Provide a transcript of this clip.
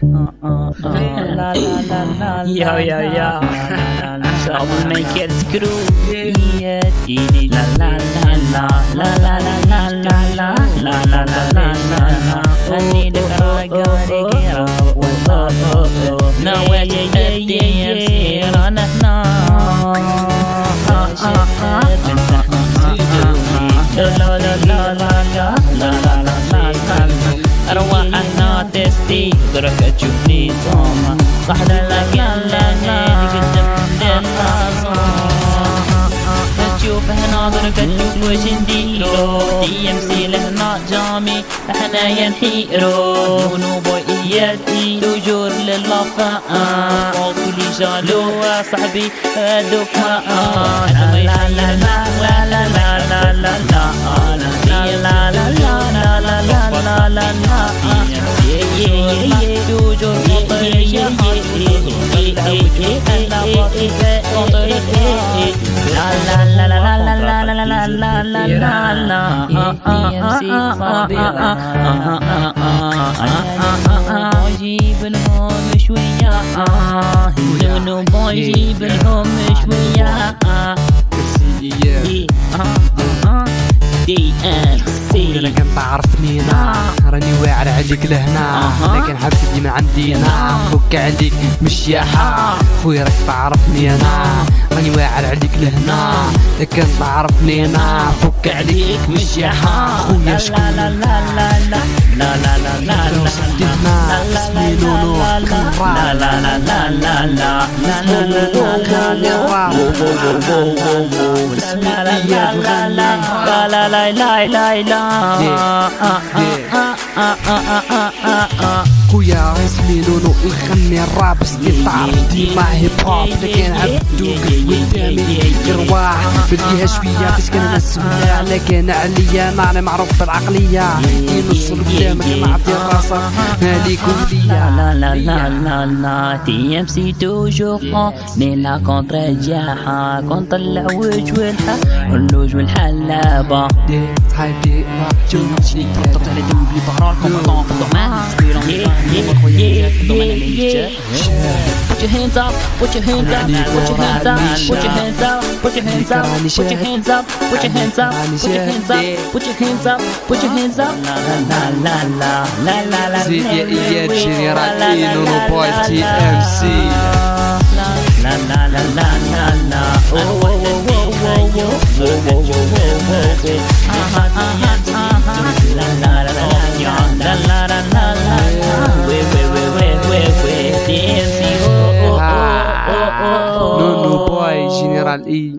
Yo, yo, yo. So we make it groovy. La la la la la la la la la la la la la la. I need a girl, I gotta get up with love. Now we're just dancing on la la La la la la la la la la la la. I don't want. تستي درك تشوفني صومة صح لك يلا قدام تشوف هنا درك تشوف واش نديرو دي مسيل هنا جامي حنايا نحيرو ونوبو اياتي تجور للافا وكلي جالو صاحبي هادوك ما لا لا لا بجيب لهم شوية منو بجيب لهم شوية دي ام سي كان تعرفني أنا راني واعر عليك لهنا لكن حبيبي من عندينا فك عليك مش يا خويا راك تعرفني أنا راني واعر عليك لهنا لكن تعرفني أنا فك عليك مش يا خويا شكون لا لا لا لا لا لا لا لا لا صدقنا اسمي نونو لا لا لا لا لا لا لا uh, uh, uh, uh, uh. uh. خويا عاسمين ونغني الراب استطار ديما هيب هوب لكن عبدو قدامي غير واحد بديها شوية فاش كان نسمع لكن عليا ماني معروف بالعقلية كي نوصل قدامك نعطي راسك هادي كلية لا لا لا لا لا تي ام سي توجور من لا كونتر جاحة كونتر العوج والحق واللوج والحلابة دي هاي دي ما جونش لي تحط على دم بلي ظهرالكم في الدومين Put your hands up! Put your hands up, put your hands up, put your hands up, put your hands up, put your hands up, put your hands up, put your hands up, put your hands up, put your hands up, put your hands up. La la la la la la la. Zidje i ječin je ratinu, no boy TMC. tal.